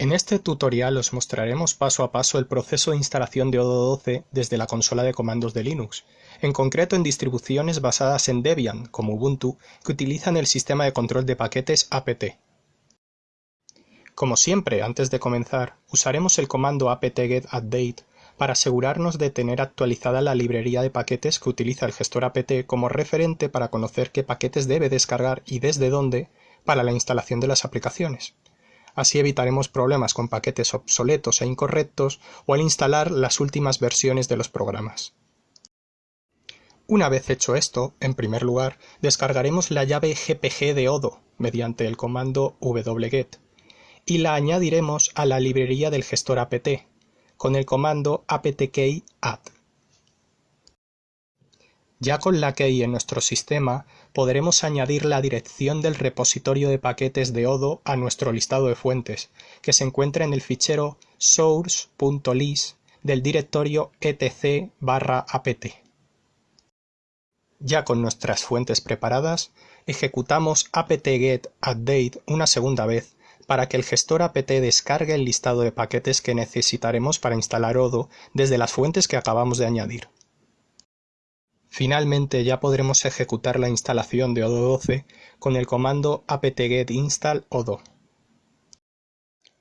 En este tutorial os mostraremos paso a paso el proceso de instalación de Odoo 12 desde la consola de comandos de Linux, en concreto en distribuciones basadas en Debian, como Ubuntu, que utilizan el sistema de control de paquetes apt. Como siempre, antes de comenzar, usaremos el comando apt-get para asegurarnos de tener actualizada la librería de paquetes que utiliza el gestor apt como referente para conocer qué paquetes debe descargar y desde dónde para la instalación de las aplicaciones. Así evitaremos problemas con paquetes obsoletos e incorrectos o al instalar las últimas versiones de los programas. Una vez hecho esto, en primer lugar, descargaremos la llave gpg de Odo mediante el comando wget y la añadiremos a la librería del gestor apt con el comando apt-key add. Ya con la key en nuestro sistema podremos añadir la dirección del repositorio de paquetes de Odo a nuestro listado de fuentes, que se encuentra en el fichero source.list del directorio etc/apt. Ya con nuestras fuentes preparadas, ejecutamos apt-get update una segunda vez para que el gestor apt descargue el listado de paquetes que necesitaremos para instalar Odo desde las fuentes que acabamos de añadir. Finalmente ya podremos ejecutar la instalación de Odoo 12 con el comando apt-get install odoo.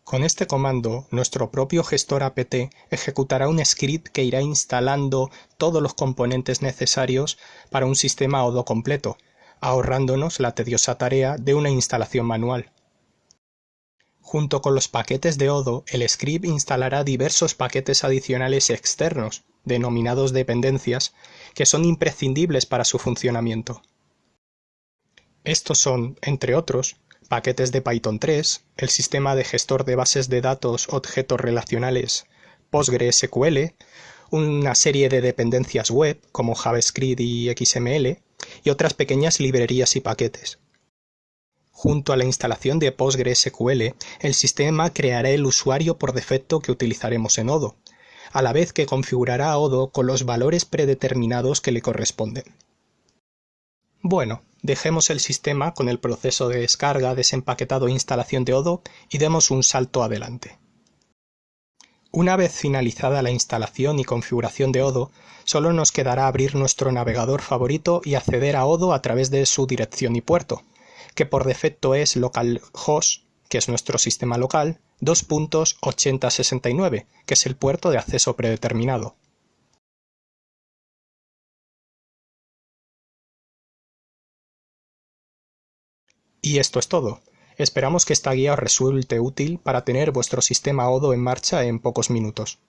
Con este comando, nuestro propio gestor apt ejecutará un script que irá instalando todos los componentes necesarios para un sistema Odoo completo, ahorrándonos la tediosa tarea de una instalación manual. Junto con los paquetes de Odoo, el script instalará diversos paquetes adicionales externos, denominados dependencias, que son imprescindibles para su funcionamiento. Estos son, entre otros, paquetes de Python 3, el sistema de gestor de bases de datos objetos relacionales PostgreSQL, una serie de dependencias web como JavaScript y XML, y otras pequeñas librerías y paquetes. Junto a la instalación de PostgreSQL, el sistema creará el usuario por defecto que utilizaremos en Odoo, a la vez que configurará a Odoo con los valores predeterminados que le corresponden. Bueno, dejemos el sistema con el proceso de descarga, desempaquetado e instalación de Odoo y demos un salto adelante. Una vez finalizada la instalación y configuración de Odoo, solo nos quedará abrir nuestro navegador favorito y acceder a Odoo a través de su dirección y puerto, que por defecto es localhost, que es nuestro sistema local, 2.8069, que es el puerto de acceso predeterminado. Y esto es todo. Esperamos que esta guía os resulte útil para tener vuestro sistema Odoo en marcha en pocos minutos.